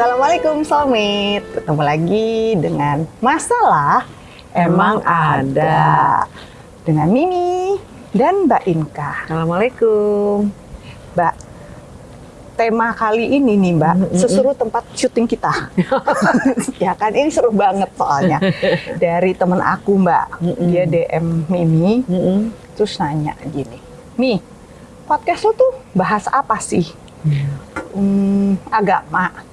Assalamualaikum Soulmate. Ketemu lagi dengan masalah emang ada dengan Mimi dan Mbak Inka. Assalamualaikum. Mbak, tema kali ini nih Mbak, seseru tempat syuting kita. ya kan, ini seru banget soalnya. Dari temen aku Mbak, dia DM Mimi, terus nanya gini, Mi, podcast lo tuh bahas apa sih? Hmm, agama.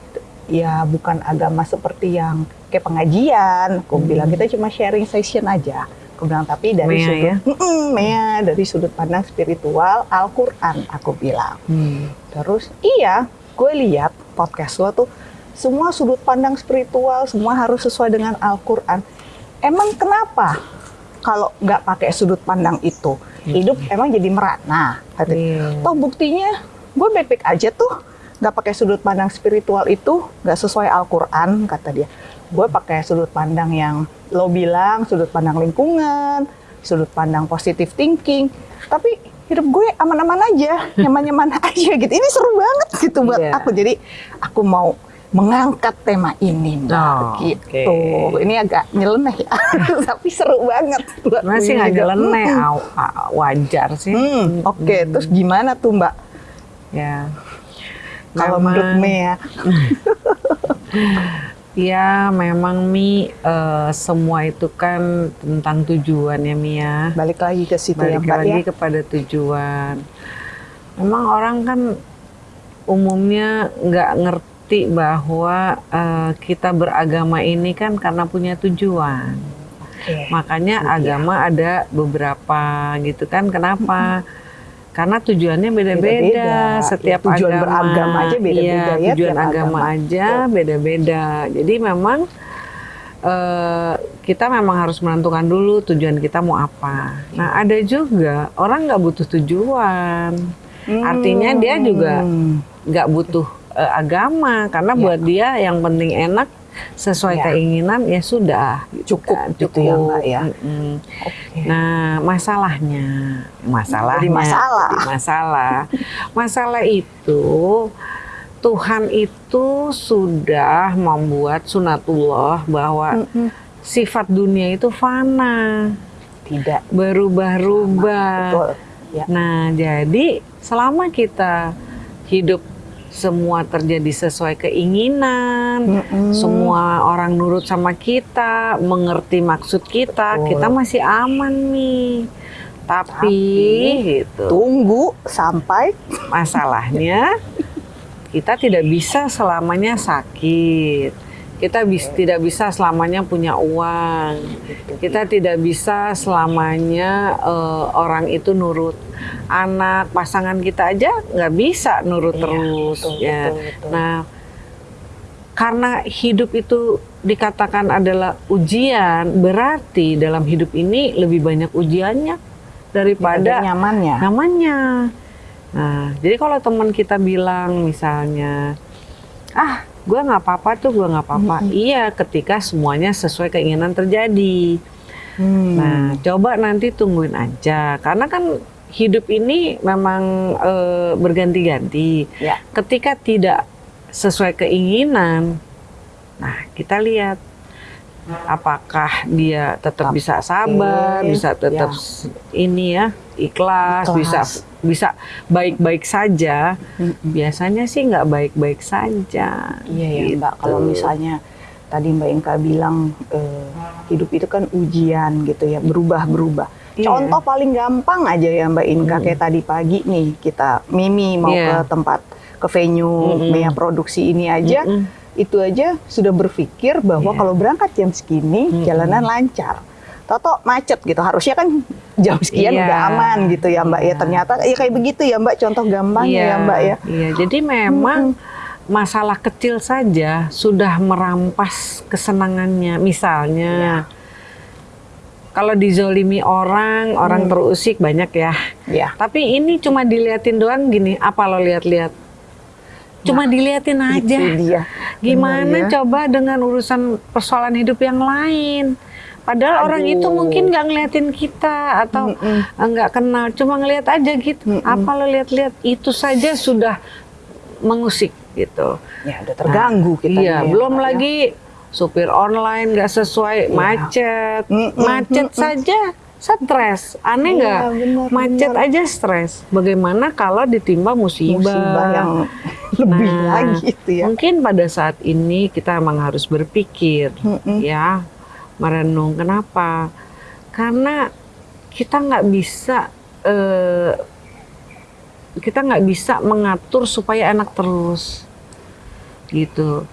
Ya bukan agama seperti yang kayak pengajian. Aku bilang kita cuma sharing session aja. Aku bilang tapi dari Mea sudut ya? Mea, dari sudut pandang spiritual Al-Qur'an aku bilang. Hmm. Terus iya, gue lihat podcast lo tuh semua sudut pandang spiritual, semua harus sesuai dengan Al-Qur'an. Emang kenapa kalau nggak pakai sudut pandang itu? Hidup emang jadi merana. Dia. Iya. Toh buktinya gue baik-baik aja tuh nggak pakai sudut pandang spiritual itu nggak sesuai Al-Quran kata dia. Gue pakai sudut pandang yang lo bilang sudut pandang lingkungan, sudut pandang positive thinking. Tapi hidup gue aman-aman aja, nyaman-nyaman aja gitu. Ini seru banget gitu buat Iya. aku. Jadi aku mau mengangkat tema ini mbak Oh, gitu. oke. Ini agak nyeleneh ya, tapi seru banget. buat Masih nggak nyeleneh, Hmm. wajar sih. Hmm, Oke, terus gimana tuh Mbak? Ya. Kalau menurut Mea, Ya, memang Mi eh, semua itu kan tentang tujuan ya Mi ya. balik lagi ke situ ya Balik Mbak lagi ya. kepada tujuan. Memang orang kan umumnya nggak ngerti bahwa eh, kita beragama ini kan karena punya tujuan. Oke. Makanya Iya. agama ada beberapa gitu kan. Kenapa? Karena tujuannya Beda-beda. beda-beda. Setiap Ya, tujuan agama, beragama aja beda-beda iya, ya, Tujuan tiap agama agama. aja beda-beda. Jadi memang eh, kita memang harus menentukan dulu tujuan kita mau apa. Nah ada juga orang nggak butuh tujuan. Artinya dia juga Hmm. nggak butuh eh, agama karena Ya. buat dia yang penting enak sesuai Ya. keinginan ya sudah gitu Cukup kan, gitu ya, Mbak, ya. Mm-mm. Oke. Nah masalahnya masalahnya Jadi masalah. masalah masalah itu Tuhan itu sudah membuat sunatullah bahwa Mm-mm. sifat dunia itu fana Tidak. berubah-ubah. Ya. Nah, jadi selama kita hidup semua terjadi sesuai keinginan, Mm-mm. semua orang nurut sama kita, mengerti maksud kita, Betul. kita masih aman nih. Tapi, Tapi, gitu. Tunggu sampai Masalahnya kita tidak bisa selamanya sakit. Kita bis- tidak bisa selamanya punya uang. Kita tidak bisa selamanya eh, orang itu nurut. Anak pasangan kita aja nggak bisa nurut Iya, terus. betul, ya. betul, betul. Nah, karena hidup itu dikatakan adalah ujian, berarti dalam hidup ini lebih banyak ujiannya daripada Pada nyamannya. namanya. Nah, jadi kalau teman kita bilang misalnya, ah, gue nggak apa-apa tuh, gue nggak apa-apa. Iya, ketika semuanya sesuai keinginan terjadi. Hmm. Nah, coba nanti tungguin aja, karena kan hidup ini memang eh, berganti-ganti. Ya. Ketika tidak sesuai keinginan, nah kita lihat apakah dia tetap bisa sabar, bisa tetap ya. ini ya ikhlas, Ikhlas. bisa bisa baik-baik saja. Biasanya sih nggak baik-baik saja. Iya ya Gitu. Mbak, kalau misalnya tadi Mbak Inka bilang eh, hidup itu kan ujian gitu ya, berubah-berubah. Iya. Contoh paling gampang aja ya Mbak Inka, kayak tadi pagi nih kita Mimi mau Iya. ke tempat ke venue Mm-mm. Mea produksi ini aja, Mm-mm. itu aja sudah berpikir bahwa Iya. kalau berangkat jam segini Mm-mm. jalanan lancar. Toto macet gitu, harusnya kan jam sekian Iya. udah aman gitu ya Mbak ya. Iya. Ternyata ya kayak begitu ya Mbak, contoh gampangnya ya Mbak ya. Iya, jadi memang masalah kecil saja sudah merampas kesenangannya. Misalnya, Iya. kalau dizolimi orang, orang Hmm. terusik banyak ya. Ya. Tapi ini cuma diliatin doang gini, apa lo lihat-lihat? Cuma diliatin aja. Dia. Gimana Benar ya. coba dengan urusan persoalan hidup yang lain? Padahal orang itu Aduh. mungkin nggak ngeliatin kita atau nggak kenal, cuma ngeliat aja gitu. Mm-mm. Apa lo lihat-lihat itu saja sudah mengusik gitu. Ya udah terganggu kita. Iya, belum lagi supir online nggak sesuai, Iya. macet, Mm-mm, macet saja stres. Aneh Iya, nggak? benar, macet benar. aja stres. Bagaimana kalau ditimpa musibah? musibah yang lebih Nah, lagi itu ya. Mungkin pada saat ini kita emang harus berpikir, Mm-mm. ya, merenung. Kenapa? Karena kita nggak bisa, eh, kita nggak bisa mengatur supaya enak terus, gitu.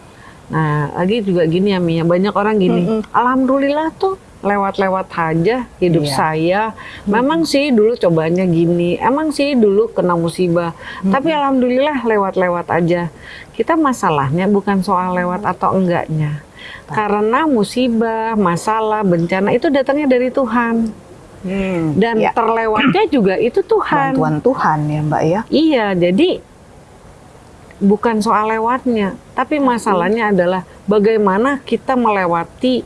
Nah, lagi juga gini ya Mia, banyak orang gini, Mm-mm. alhamdulillah tuh lewat-lewat aja hidup Iya. saya. Memang sih dulu cobanya gini, emang sih dulu kena musibah, tapi alhamdulillah lewat-lewat aja. Kita masalahnya bukan soal lewat atau enggaknya. Karena musibah, masalah, bencana itu datangnya dari Tuhan. Hmm, Dan ya, terlewatnya juga itu Tuhan. bantuan Tuhan ya Mbak ya. Iya, jadi bukan soal lewatnya, tapi masalahnya adalah bagaimana kita melewati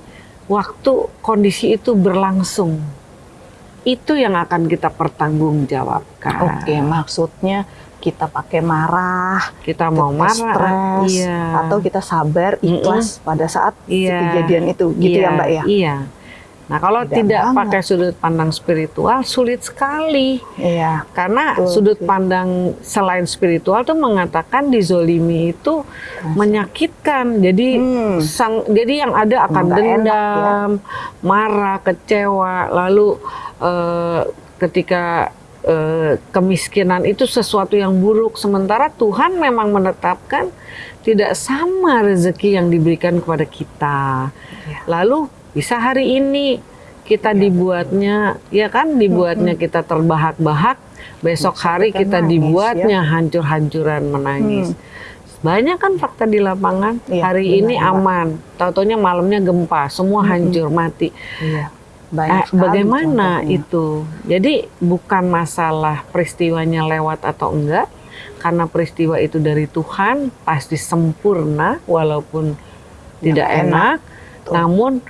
waktu kondisi itu berlangsung. Itu yang akan kita pertanggungjawabkan. Oke, maksudnya kita pakai marah, Kita mau kita marah, stres, iya. atau kita sabar, ikhlas pada saat Iya. kejadian itu, gitu Iya, ya Mbak ya. Iya. Nah, kalau Tidak tidak banget. pakai sudut pandang spiritual sulit sekali. Iya. Karena Betul sudut pandang selain spiritual tuh mengatakan dizolimi itu menyakitkan. Jadi Hmm. sang jadi yang ada akan Nggak enak, ya. dendam, marah, kecewa, lalu eh, ketika eh, kemiskinan itu sesuatu yang buruk sementara Tuhan memang menetapkan tidak sama rezeki yang diberikan kepada kita. Iya. Lalu bisa hari ini kita dibuatnya ya kan dibuatnya kita terbahak-bahak besok hari kita dibuatnya hancur-hancuran menangis. Banyak kan fakta di lapangan. Iya, hari benar, ini aman, tau-taunya malamnya gempa, semua hancur mati. Iya. Eh, Banyak bagaimana contohnya. itu? Jadi bukan masalah peristiwanya lewat atau enggak, karena peristiwa itu dari Tuhan pasti sempurna walaupun tidak enak. enak. Namun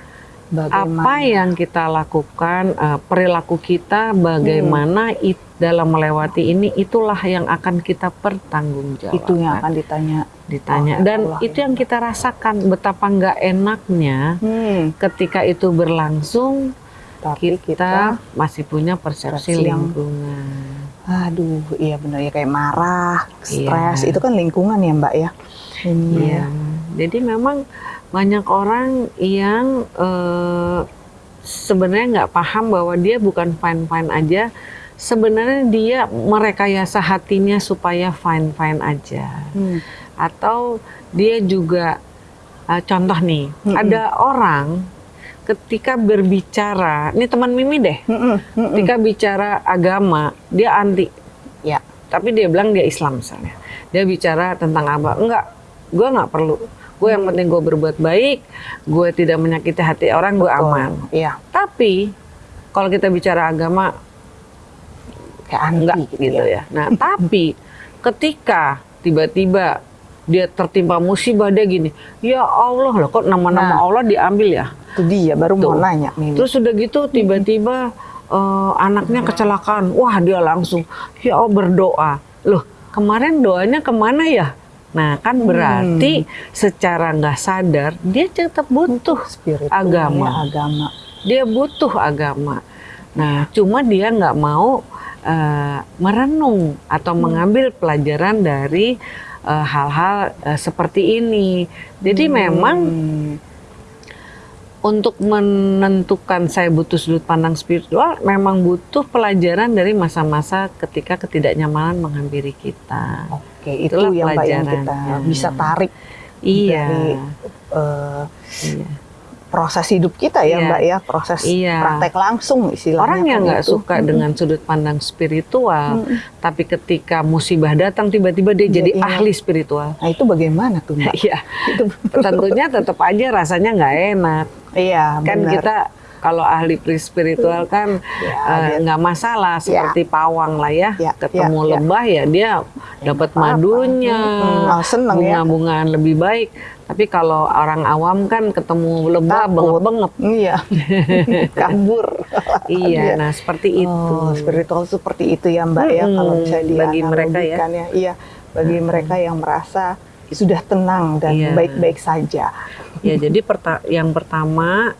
Bagaimana? apa yang kita lakukan, eh, perilaku kita, bagaimana Hmm. it- dalam melewati ini, itulah yang akan kita pertanggungjawabkan. itu yang akan ditanya. ditanya. oleh Dan Allah itu yang kita rasakan betapa nggak enaknya Hmm, ketika itu berlangsung tapi kita, kita, masih punya persepsi yang- lingkungan. aduh, iya benar ya kayak marah, stres, Iya. itu kan lingkungan ya Mbak ya. Ini Iya. Jadi memang banyak orang yang eh, sebenarnya nggak paham bahwa dia bukan fine-fine aja. Sebenarnya dia merekayasa hatinya supaya fine-fine aja. Hmm. Atau dia juga eh, contoh nih, Mm-mm. ada orang ketika berbicara, ini teman Mimi deh, Mm-mm, mm-mm. ketika bicara agama, dia anti Ya. tapi dia bilang dia Islam misalnya dia bicara tentang apa enggak gue nggak perlu gue yang penting gue berbuat baik gue tidak menyakiti hati orang gue aman Iya, tapi kalau kita bicara agama kayak anti enggak gitu, gitu, ya. ya nah tapi ketika tiba-tiba dia tertimpa musibah dia gini ya Allah loh kok nama-nama Nah. Allah diambil ya Itu dia baru mau Tuh. nanya nih. Terus udah gitu tiba-tiba eh, anaknya kecelakaan. Wah dia langsung ya Allah berdoa. Loh kemarin doanya ke mana ya? Nah kan berarti secara nggak sadar dia tetap butuh Spiritualnya agama. agama. Dia butuh agama. Nah cuma dia nggak mau eh, merenung atau mengambil pelajaran dari eh, hal-hal eh, seperti ini. Jadi memang Hmm. untuk menentukan saya butuh sudut pandang spiritual memang butuh pelajaran dari masa-masa ketika ketidaknyamanan menghampiri kita. Oke, itu Itulah yang Mbak yang kita pelajarannya. bisa tarik Iya. dari eh, iya. proses hidup kita ya Iya. Mbak ya, proses Iya. praktek langsung istilahnya. Orang yang nggak itu. suka dengan sudut pandang spiritual, Mm-mm. tapi ketika musibah datang tiba-tiba dia jadi ingat. ahli spiritual. Nah itu bagaimana tuh Mbak? Iya, tentunya tetap aja rasanya nggak enak. iya, kan benar. kita kalau ahli spiritual kan Ya, eh, nggak masalah seperti pawang lah ya, Ya, ketemu ya, ya. lebah ya dia dapat apa-apa. madunya, Mm-mm, oh, seneng ya. lebih baik. Tapi kalau orang awam kan ketemu lebah bengep-bengep. Iya, kabur. Iya, nah seperti itu. Oh, spiritual seperti itu ya Mbak ya Mm-mm, kalau bisa bagi mereka ya. ya. Iya, bagi mereka yang merasa sudah tenang dan Iya. baik-baik saja. Ya, jadi perta- yang pertama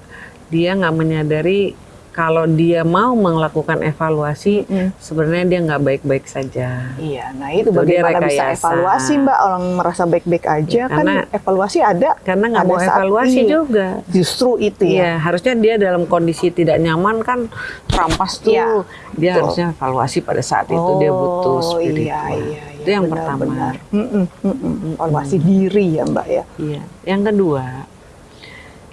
dia nggak menyadari kalau dia mau melakukan evaluasi, Mm. sebenarnya dia nggak baik-baik saja. Iya, nah itu Itu dia bagaimana bisa evaluasi Mbak orang merasa baik-baik aja kan karena- evaluasi ada Karena nggak mau evaluasi ini. juga. justru itu ya. Iya, harusnya dia dalam kondisi tidak nyaman kan rampas tuh. Iya, dia betul. harusnya evaluasi pada saat itu dia butuh Oh, spiritual. Iya, iya, iya, Itu yang benar, pertama. benar. Mm-mm, mm-mm. Evaluasi diri ya Mbak ya. Iya. Yang kedua,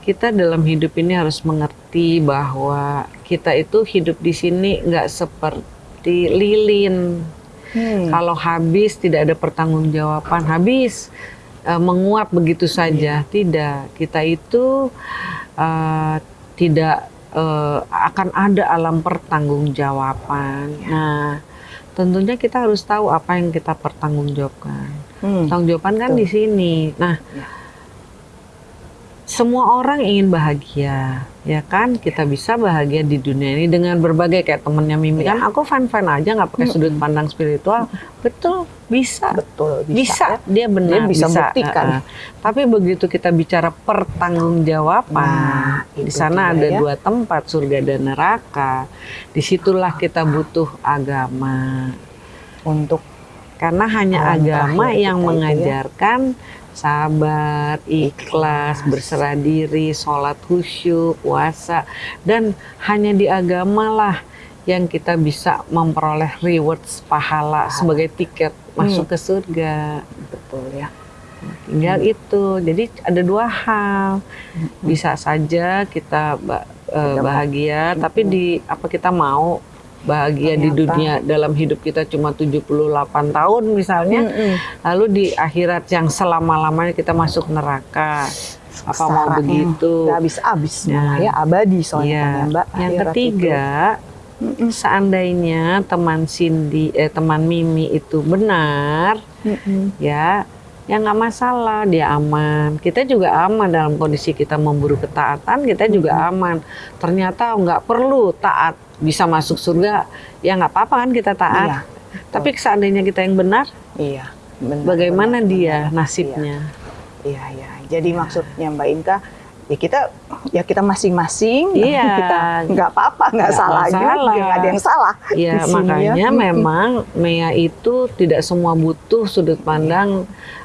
kita dalam hidup ini harus mengerti bahwa kita itu hidup di sini nggak seperti lilin. Hmm. Kalau habis tidak ada pertanggungjawaban, habis eh, menguap begitu saja. Tidak, kita itu eh, tidak eh, akan ada alam pertanggungjawaban. Nah, tentunya kita harus tahu apa yang kita pertanggungjawabkan. Hmm. Pertanggungjawaban kan Betul. di sini. Nah, Ya. Semua orang ingin bahagia, ya kan? Kita bisa bahagia di dunia ini dengan berbagai kayak temennya Mimi Ya. kan. Aku fan fan aja nggak pakai sudut pandang spiritual. Betul, bisa. Betul, bisa. Bisa, ya. dia benar Dia bisa buktikan. uh-uh. Tapi begitu kita bicara pertanggungjawaban, Nah, di sana ada ya. dua tempat, surga dan neraka. Di situlah kita butuh agama. Untuk Karena hanya Alam agama yang ya. mengajarkan sabar, ikhlas, berserah diri, sholat khusyuk, puasa, dan hanya di agama lah yang kita bisa memperoleh rewards pahala sebagai tiket masuk ke surga. betul ya. Tinggal itu. Jadi ada dua hal. Bisa saja kita eh, bahagia, tapi di apa kita mau bahagia di Ternyata. dunia dalam hidup kita cuma 78 tahun misalnya, Mm-mm. lalu di akhirat yang selama-lamanya kita masuk neraka. Apa mau begitu? habis-habis Ya. malah ya abadi soalnya Iya. kan ya Mbak. Yang ketiga, Mm-mm. seandainya teman Cindy, eh, teman Mimi itu benar, itu. Mm-mm. ya ya nggak masalah dia aman kita juga aman dalam kondisi kita memburu ketaatan kita juga aman ternyata nggak perlu taat bisa masuk surga ya nggak apa-apa kan kita taat Iya, tapi seandainya kita yang benar Iya. benar, bagaimana benar, dia benar. nasibnya Iya, iya. Jadi maksudnya Mbak Inka, ya kita ya kita masing-masing, Iya. kita nggak apa-apa, nggak salah juga, nggak ada yang salah. ya sini ya. makanya memang Mea itu tidak semua butuh sudut pandang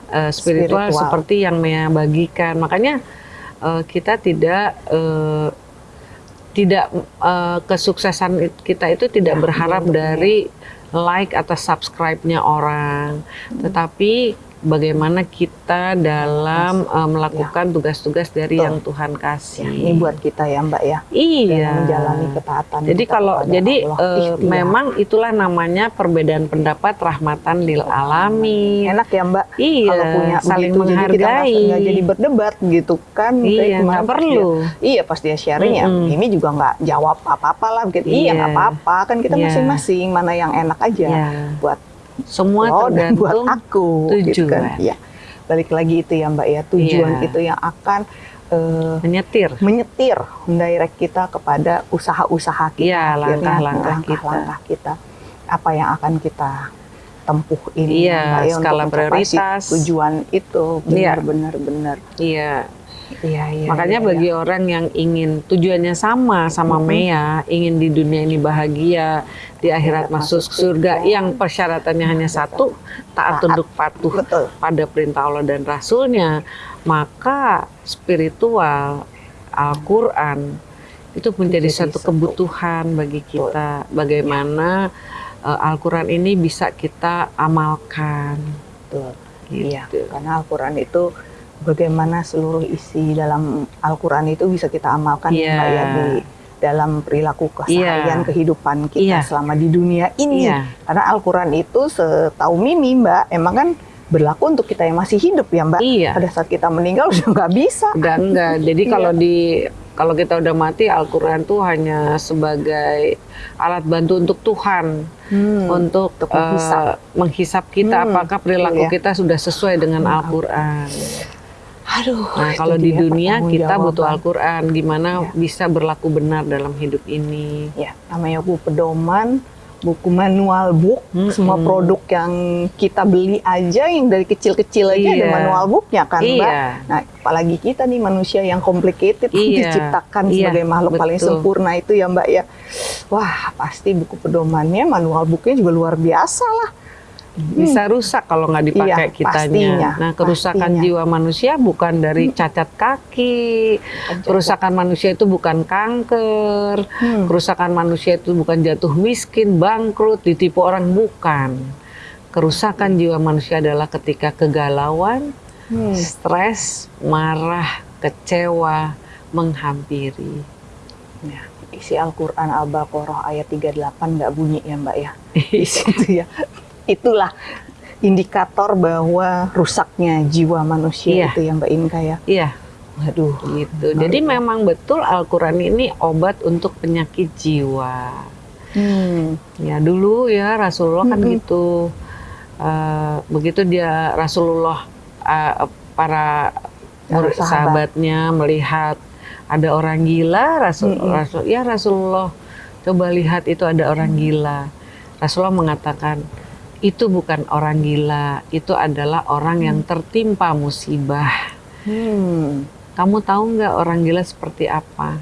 eh, spiritual, Spiritual. seperti yang Mea bagikan makanya eh, kita tidak eh, tidak eh, kesuksesan it- kita itu tidak Ya, berharap bentuknya. dari like atau subscribe-nya orang, tetapi bagaimana kita dalam eh, melakukan tugas-tugas dari Betul. yang Tuhan kasih. Ya, ini buat kita ya Mbak ya, iya. menjalani ketaatan. Jadi kalau jadi Ikhtiar. memang itulah namanya perbedaan pendapat rahmatan lil alamin. enak ya Mbak, Iya, kalau punya saling begitu, jadi kita menghargai. jadi berdebat gitu kan. Iya, nggak pas perlu. dia- iya pas dia sharing ya, Mm-mm. ini juga nggak jawab apa-apa lah. Gitu. Iya Iya. apa-apa, kan kita Iya. masing-masing mana yang enak aja Iya. buat Semua lo dan buat aku gitu kan. tujuan. Iya. Balik lagi itu ya Mbak ya, tujuan Iya. itu yang akan eh, menyetir. menyetir, mendirect kita kepada usaha-usaha kita, Iya, akhirnya, langkah-langkah kita. langkah-langkah kita. Apa yang akan kita tempuh ini Iya, ya, Mbak, ya, skala untuk prioritas. tujuan itu Iya. benar-benar benar. Iya. Iya, iya. Makanya iya, bagi iya. orang yang ingin tujuannya sama sama Mhm. Mea, ingin di dunia ini bahagia, di akhirat Akhirat masuk masuk surga, surga. yang persyaratannya hanya satu, taat tunduk patuh betul. pada perintah Allah dan Rasulnya, maka spiritual Al-Quran itu menjadi Menjadi satu kebutuhan bagi kita. Bagaimana eh, Al-Quran ini bisa kita amalkan. Betul. Gitu. Iya, karena Al-Qur'an itu bagaimana seluruh isi dalam Al-Qur'an itu bisa kita amalkan Iya. Mbak, ya, di dalam perilaku keseharian Iya. kehidupan kita Iya. selama di dunia ini. Iya. Karena Al-Qur'an itu setahu Mimi, Mbak, emang kan berlaku untuk kita yang masih hidup ya, Mbak. Iya. Pada saat kita meninggal udah nggak bisa. Udah enggak. Jadi Iya. kalau di kalau kita udah mati Al-Qur'an tuh hanya sebagai alat bantu untuk Tuhan Hmm. untuk Untuk menghisap. menghisap kita Hmm, apakah perilaku betul ya. kita sudah sesuai dengan Al-Qur'an. Aduh. Nah, kalau di dunia kita butuh. Al-Qur'an gimana Iya. bisa berlaku benar dalam hidup ini. Ya, namanya buku pedoman buku manual book, Mm-mm. semua produk yang kita beli aja yang dari kecil-kecil aja ada Iya. manual booknya kan, Mbak. Iya. Nah, apalagi kita nih manusia yang complicated Iya. diciptakan Iya, sebagai makhluk paling betul. sempurna itu ya, Mbak ya. Wah, pasti buku pedomannya, manual booknya juga luar biasa lah. Bisa rusak kalau nggak dipakai Iya, kitanya. pastinya, nah, kerusakan pastinya. jiwa manusia bukan dari cacat kaki. Kerusakan manusia itu bukan kanker. Hmm. Kerusakan manusia itu bukan jatuh miskin, bangkrut, ditipu orang bukan. Kerusakan jiwa manusia adalah ketika kegalauan, Hmm. stres, marah, kecewa menghampiri. Ya, isi Al-Quran Al-Baqarah ayat 38 nggak bunyi ya Mbak ya. Di situ ya. Itulah indikator bahwa rusaknya jiwa manusia Iya. itu ya Mbak Inka ya. Iya, Waduh. gitu. Jadi memang betul Al-Quran ini obat untuk penyakit jiwa. Hmm. Ya dulu ya Rasulullah kan Mm-mm. gitu. Eh, begitu dia Rasulullah eh, para murid sahabat. sahabatnya melihat ada orang gila, Rasul, Mm-mm. Rasul ya Rasulullah coba lihat itu ada orang gila. Rasulullah mengatakan itu bukan orang gila, itu adalah orang yang tertimpa musibah. Hmm. Kamu tahu nggak orang gila seperti apa?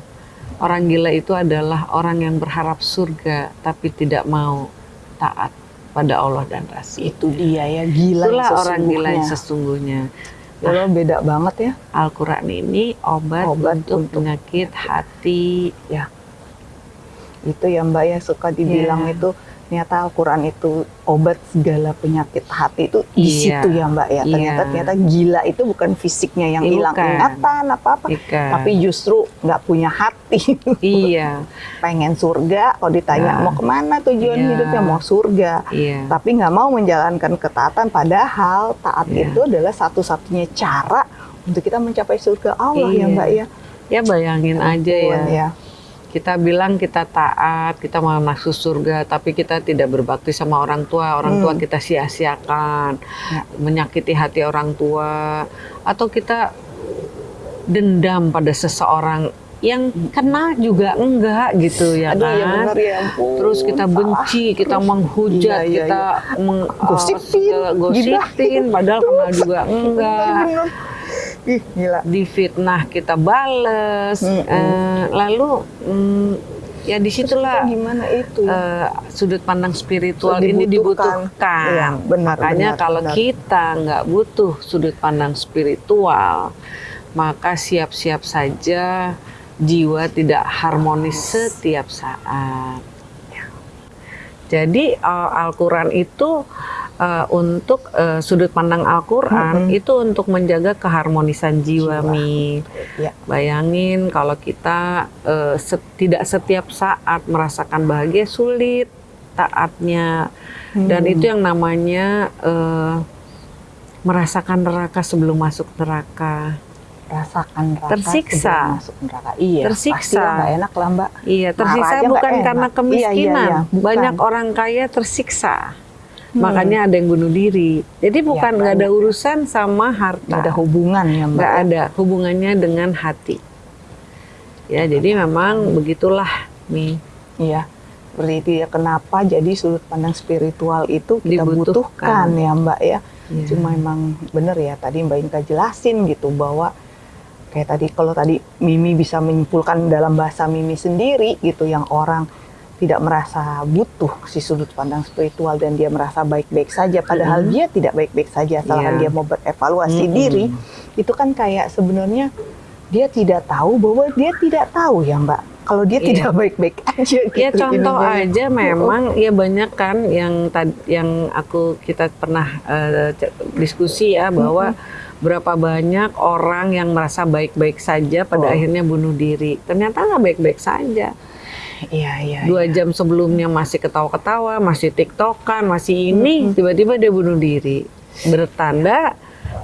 Orang gila itu adalah orang yang berharap surga tapi tidak mau taat pada Allah dan Rasul. Itu dia ya gila Itulah orang gila yang sesungguhnya. sesungguhnya. Kalau beda banget ya. Al-Quran ini obat, Obat untuk, untuk- penyakit hati. Itu ya Mbak ya suka dibilang Iya. itu ternyata Al-Quran itu obat segala penyakit hati itu di Iya. situ ya Mbak ya. Ternyata Iya. ternyata gila itu bukan fisiknya yang Iya, hilang ingatan apa-apa. Tapi justru nggak punya hati iya, pengen surga kalau ditanya Ya. mau ke mana tujuan Iya. hidupnya mau surga iya. tapi nggak mau menjalankan ketaatan padahal taat Iya. itu adalah satu-satunya cara untuk kita mencapai surga Allah ya Iya. mbak ya Ya bayangin aja ya. Ya. Kita bilang kita taat, kita mau masuk surga, tapi kita tidak berbakti sama orang tua. Orang tua Hmm. kita sia-siakan, Ya. menyakiti hati orang tua, atau kita dendam pada seseorang yang kenal juga enggak gitu ya aduh kan. ya benar ya ampun Terus kita benci, kita Terus- menghujat, Iya, iya, kita meng, Gosipin, segala- gosipin, padahal kenal juga enggak. Benar, benar. Ih gila Difitnah kita bales, Mm-mm. eh, lalu mm, ya di situlah gimana itu ya? eh, sudut pandang spiritual Dibutuhkan. ini dibutuhkan. Iya, benar, Makanya benar, kalau benar. kita nggak butuh sudut pandang spiritual, maka siap-siap saja jiwa tidak harmonis setiap saat. Jadi eh, Al-Quran itu eh, untuk eh, sudut pandang Al-Quran Mm-mm. itu untuk menjaga keharmonisan jiwa, Jiwa. Mi. Ya. Bayangin kalau kita eh, se- tidak setiap saat merasakan bahagia sulit taatnya dan Hmm. itu yang namanya eh, merasakan neraka sebelum masuk neraka. rasakan neraka Tersiksa. masuk neraka iya Tersiksa. nggak enak lah mbak Iya, tersiksa bukan enak. karena Iya, kemiskinan. iya, iya, bukan. Banyak orang kaya tersiksa. Hmm. Makanya ada yang bunuh diri. Jadi bukan nggak ada banyak. urusan sama harta. nggak ada hubungan ya mbak nggak ada hubungannya dengan hati. Ya, jadi memang begitulah Mi. Iya. Seperti itu ya kenapa jadi sudut pandang spiritual itu kita Dibutuhkan. butuhkan ya Mbak ya. Iya. Cuma emang bener ya tadi Mbak Inka jelasin gitu bahwa kayak tadi kalau tadi Mimi bisa menyimpulkan dalam bahasa Mimi sendiri gitu yang orang tidak merasa butuh si sudut pandang spiritual dan dia merasa baik-baik saja padahal Mm-mm. dia tidak baik-baik saja asalkan Iya. dia mau berevaluasi Mm-mm. diri itu kan kayak sebenarnya dia tidak tahu bahwa dia tidak tahu ya Mbak kalau dia Iya. tidak baik-baik aja gitu Ya contoh ininya. aja memang ya banyak kan yang tad, yang aku kita pernah c- diskusi ya bahwa berapa banyak orang yang merasa baik-baik saja pada Oh. akhirnya bunuh diri. Ternyata nggak baik-baik saja. Iya iya. Dua iya. jam sebelumnya masih ketawa-ketawa, masih tiktokan, masih ini, tiba-tiba dia bunuh diri. Bertanda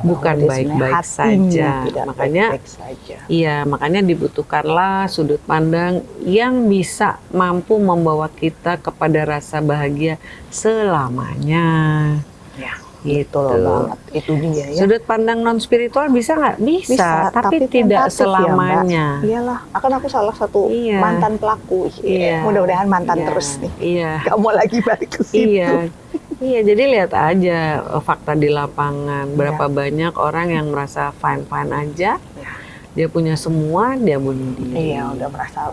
bukan dia sebenarnya baik-baik saja. Makanya baik-baik saja. Iya, makanya dibutuhkanlah sudut pandang yang bisa mampu membawa kita kepada rasa bahagia selamanya. Ya. Betul Gitu. banget. Itu dia ya. Sudut pandang non spiritual bisa nggak? Bisa, tapi, tidak tentatif ya, selamanya. Iyalah, akan aku salah satu Iya. mantan pelaku. Iya. Mudah-mudahan mantan Iya. terus nih. Iya. Gak mau lagi balik ke situ. Iya. Iya, jadi lihat aja eh, fakta di lapangan. Berapa banyak orang yang merasa fine-fine aja. Iya. Dia punya semua, dia bunuh diri. Iya, udah merasa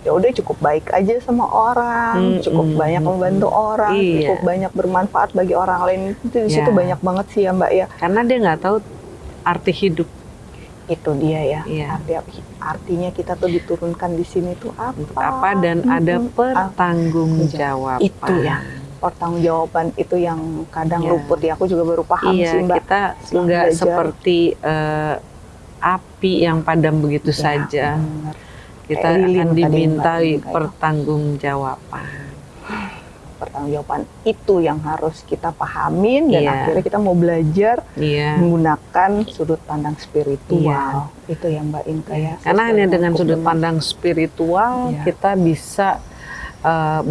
ya udah cukup baik aja sama orang, Mm, cukup mm, banyak mm, membantu orang, Iya. cukup banyak bermanfaat bagi orang lain. Itu di situ Iya. banyak banget sih ya Mbak ya. Karena dia nggak tahu arti hidup. Itu dia ya. Iya. Arti, artinya kita tuh diturunkan di sini tuh apa? Apa dan ada Mm-mm. pertanggungjawaban. Itu ya. Pertanggungjawaban itu yang kadang Iya. luput ya. Aku juga baru paham Iya, sih Mbak. kita nggak seperti eh, api yang padam begitu Ya, saja. bener. Kita Kayak lilin akan dimintai kayak. pertanggungjawaban. Pertanggungjawaban itu yang harus kita pahamin dan Iya. akhirnya kita mau belajar Iya. menggunakan sudut pandang spiritual. Itu yang Mbak Inka ya. Karena hanya dengan sudut pandang spiritual Iya. kita bisa eh,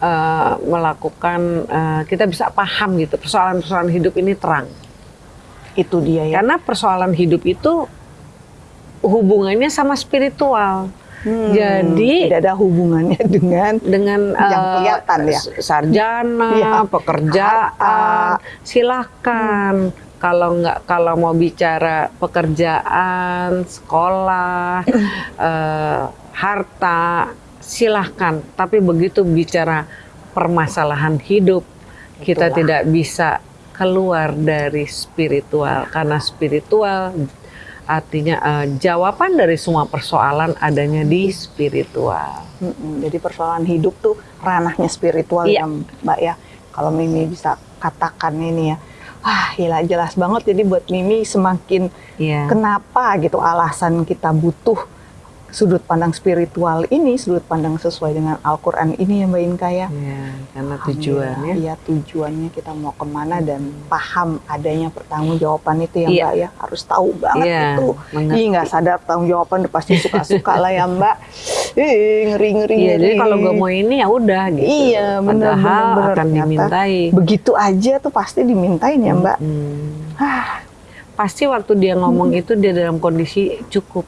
eh, melakukan eh, kita bisa paham gitu persoalan-persoalan hidup ini terang. itu dia ya. Karena persoalan hidup itu hubungannya sama spiritual. Hmm, Jadi- tidak ada hubungannya dengan dengan Yang eh, kelihatan ya. sarjana, Iya. pekerjaan, Harta. silahkan. Kalau nggak kalau mau bicara pekerjaan, sekolah, eh, harta, silahkan. Tapi begitu bicara permasalahan hidup, kita Itulah. tidak bisa keluar dari spiritual karena spiritual artinya eh, jawaban dari semua persoalan adanya di spiritual. Mm-mm, jadi persoalan hidup tuh ranahnya spiritual Iya. ya Mbak ya. Kalau Mimi bisa katakan ini ya. Ah, gila jelas banget jadi buat Mimi semakin Iya. kenapa gitu alasan kita butuh sudut pandang spiritual ini, sudut pandang sesuai dengan Al-Quran ini ya Mbak Inka ya. Iya, karena Paham tujuannya. ya, Iya tujuannya kita mau ke mana dan paham adanya pertanggungjawaban itu ya Iya. Mbak ya harus tahu banget Iya, itu. mengerti. Ih nggak sadar tanggung jawaban pasti suka-suka lah ya Mbak. Ih ngeri ngeri. Iya, jadi kalau gue mau ini ya udah gitu. Iya benar Padahal benar benar. akan Ternyata dimintai. Begitu aja tuh pasti dimintain ya Mbak. Hmm. Pasti waktu dia ngomong itu dia dalam kondisi cukup.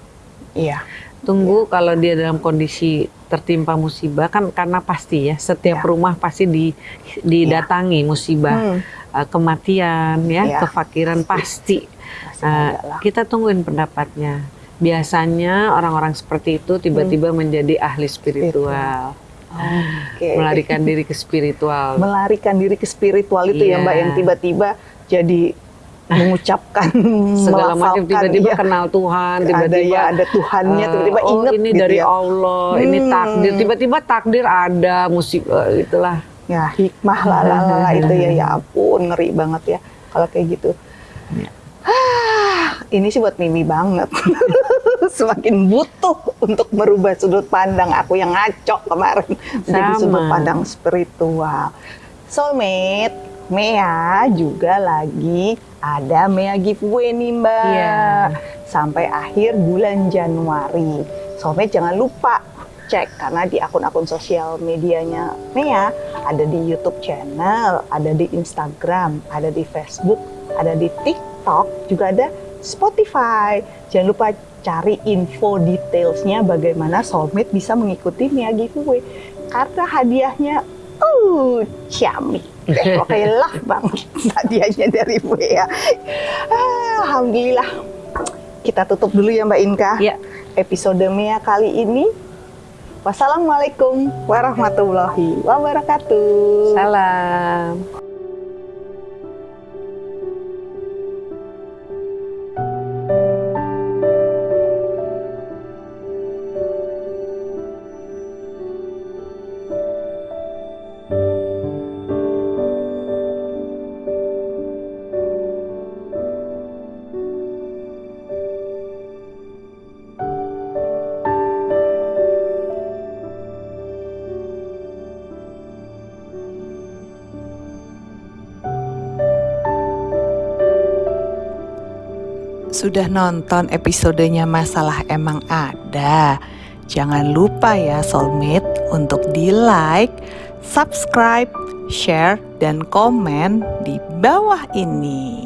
iya. Tunggu kalau dia dalam kondisi tertimpa musibah kan karena pasti ya setiap Iya. rumah pasti di, didatangi musibah Hmm. eh, kematian ya Iya. kefakiran pasti. Pasti lah. kita tungguin pendapatnya. Biasanya orang-orang seperti itu tiba-tiba Hmm. menjadi ahli spiritual, Oke. melarikan diri ke spiritual. melarikan diri ke spiritual itu ya Iya. Mbak yang tiba-tiba jadi mengucapkan segala macam tiba-tiba iya. kenal Tuhan ada tiba-tiba ya ada Tuhannya eh, tiba-tiba oh inget ini gitu dari ya. Allah ini Hmm. takdir tiba-tiba takdir ada musik eh, itulah ya hikmah lah lah lah, itu ya ya ampun ngeri banget ya kalau kayak gitu Ya. Ah, ini sih buat Mimi banget semakin butuh untuk merubah sudut pandang aku yang ngaco kemarin Sama. sudut pandang spiritual soulmate Mea juga lagi ada Mea giveaway nih Mbak Iya. sampai akhir bulan Januari soulmate jangan lupa cek karena di akun-akun sosial medianya Mea ada di YouTube channel, ada di Instagram, ada di Facebook, ada di TikTok, juga ada Spotify. Jangan lupa cari info detailsnya bagaimana soulmate bisa mengikuti Mea giveaway karena hadiahnya uh ciamik. Pokoknya love banget hadiahnya dari Mea. Ah, Alhamdulillah. Kita tutup dulu ya Mbak Inka ya episode Mea kali ini. Wassalamualaikum warahmatullahi wabarakatuh. salam Sudah nonton episodenya Masalah Emang Ada? Jangan lupa ya soulmate untuk di like, subscribe, share, dan komen di bawah ini.